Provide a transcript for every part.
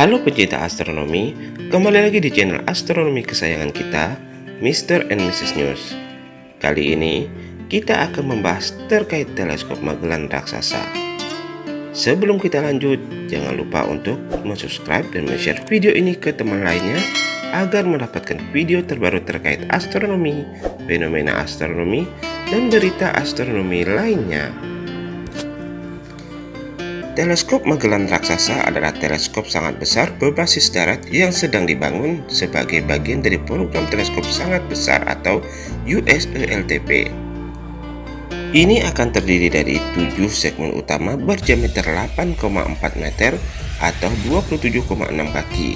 Halo pecinta astronomi, kembali lagi di channel astronomi kesayangan kita, Mr. and Mrs. News. Kali ini, kita akan membahas terkait teleskop Magellan raksasa. Sebelum kita lanjut, jangan lupa untuk subscribe dan share video ini ke teman lainnya agar mendapatkan video terbaru terkait astronomi, fenomena astronomi, dan berita astronomi lainnya. Teleskop Magellan raksasa adalah teleskop sangat besar berbasis darat yang sedang dibangun sebagai bagian dari program teleskop sangat besar atau USELTP. Ini akan terdiri dari 7 segmen utama berdiameter 8,4 meter atau 27,6 kaki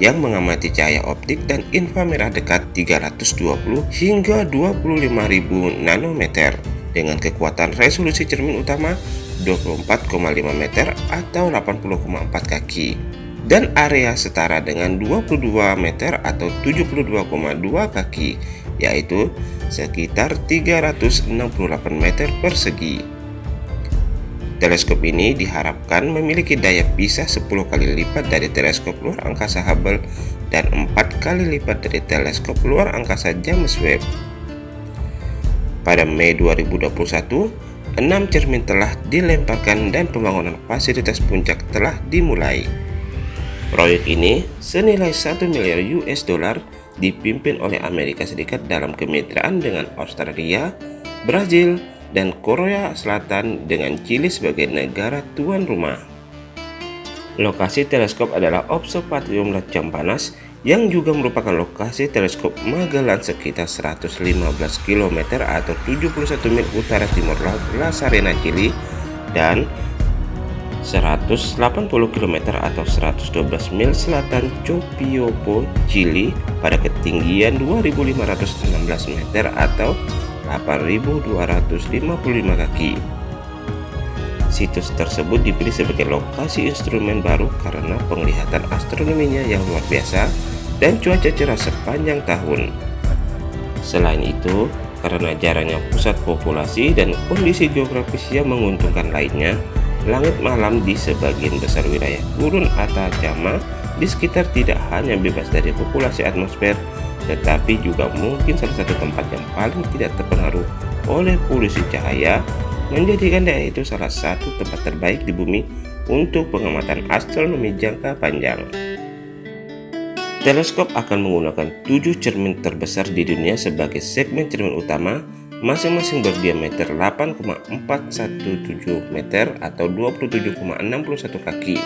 yang mengamati cahaya optik dan inframerah dekat 320 hingga 25.000 nanometer dengan kekuatan resolusi cermin utama 24,5 meter atau 80,4 kaki dan area setara dengan 22 meter atau 72,2 kaki yaitu sekitar 368 meter persegi. Teleskop ini diharapkan memiliki daya pisah 10 kali lipat dari teleskop luar angkasa Hubble dan 4 kali lipat dari teleskop luar angkasa James Webb. Pada Mei 2021, enam cermin telah dilemparkan dan pembangunan fasilitas puncak telah dimulai. Proyek ini senilai 1 miliar US dollar dipimpin oleh Amerika Serikat dalam kemitraan dengan Australia, Brazil, dan Korea Selatan dengan Chili sebagai negara tuan rumah. Lokasi teleskop adalah Observatorium Lacam Panas yang juga merupakan lokasi teleskop Magellan sekitar 115 km atau 71 mil utara timur laut La Serena, Chili dan 180 km atau 112 mil selatan Copiapo, Chili pada ketinggian 2516 meter atau 8255 kaki. Situs tersebut dipilih sebagai lokasi instrumen baru karena penglihatan astronominya yang luar biasa dan cuaca cerah sepanjang tahun. Selain itu, karena jarangnya pusat populasi dan kondisi geografis yang menguntungkan lainnya, langit malam di sebagian besar wilayah gurun Atacama di sekitar tidak hanya bebas dari populasi atmosfer, tetapi juga mungkin salah satu tempat yang paling tidak terpengaruh oleh polusi cahaya, menjadikan daerah itu salah satu tempat terbaik di bumi untuk pengamatan astronomi jangka panjang. Teleskop akan menggunakan tujuh cermin terbesar di dunia sebagai segmen cermin utama masing-masing berdiameter 8,417 meter atau 27,61 kaki.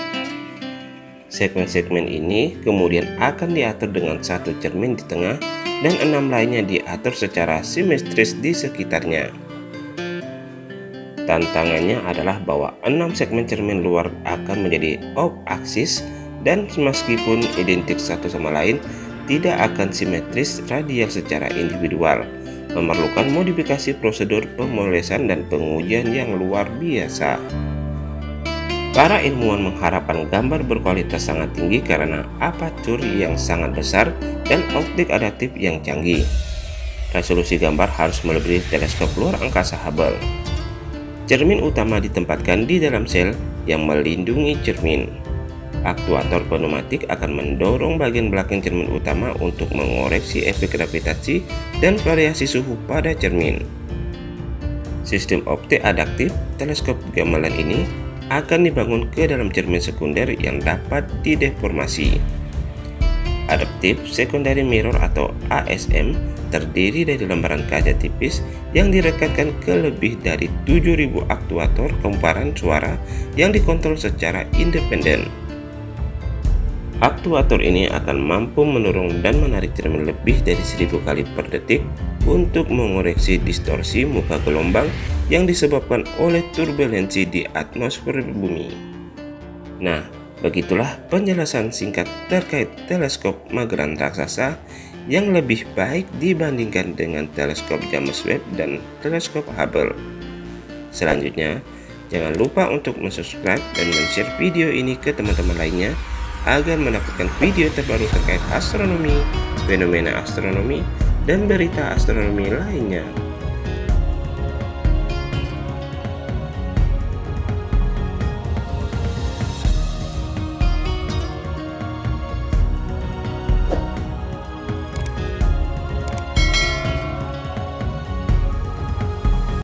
Segmen-segmen ini kemudian akan diatur dengan satu cermin di tengah dan enam lainnya diatur secara simetris di sekitarnya. Tantangannya adalah bahwa enam segmen cermin luar akan menjadi off-axis dan meskipun identik satu sama lain, tidak akan simetris radial secara individual, memerlukan modifikasi prosedur pemolesan dan pengujian yang luar biasa. Para ilmuwan mengharapkan gambar berkualitas sangat tinggi karena aperture yang sangat besar dan optik adaptif yang canggih. Resolusi gambar harus melebihi teleskop luar angkasa Hubble. Cermin utama ditempatkan di dalam sel yang melindungi cermin. Aktuator pneumatik akan mendorong bagian belakang cermin utama untuk mengoreksi efek gravitasi dan variasi suhu pada cermin. Sistem optik adaptif teleskop gamelan ini akan dibangun ke dalam cermin sekunder yang dapat dideformasi. Adaptive Secondary Mirror atau ASM terdiri dari lembaran kaca tipis yang direkatkan ke lebih dari 7000 aktuator kemparan suara yang dikontrol secara independen. Aktuator ini akan mampu mendorong dan menarik cermin lebih dari 1000 kali per detik untuk mengoreksi distorsi muka gelombang yang disebabkan oleh turbulensi di atmosfer bumi. Nah, begitulah penjelasan singkat terkait teleskop Magellan raksasa yang lebih baik dibandingkan dengan teleskop James Webb dan teleskop Hubble. Selanjutnya, jangan lupa untuk subscribe dan share video ini ke teman-teman lainnya agar mendapatkan video terbaru terkait astronomi, fenomena astronomi, dan berita astronomi lainnya.